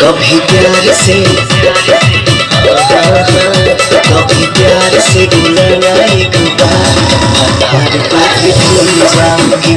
कभी प्यार से कभी प्यार से बुलाना एक बार। हर बात भूल जाओगी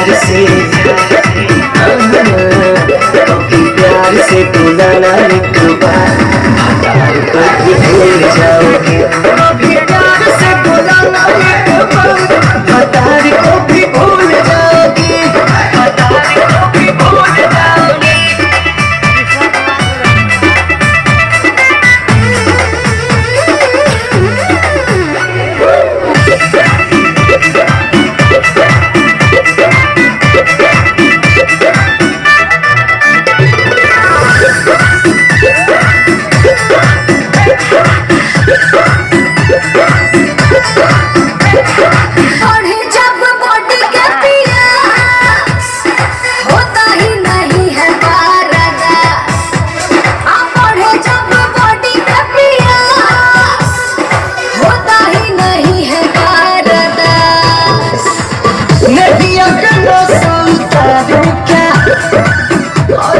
प्यार से कभी प्यार से बुलाना एक बार। जाओगे।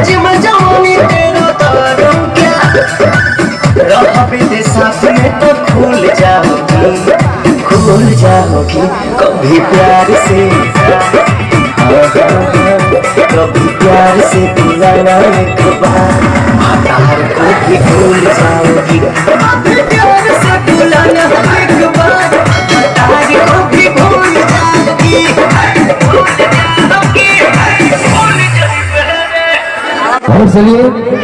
आज मैं तेरा तारों क्या? रहा विदेशा में तो खुल जाओगी खुल जाओगी कभी प्यार से कभी प्यार से बुलाना एक बार। हतार को भी भूल जाओगी। कभी भूल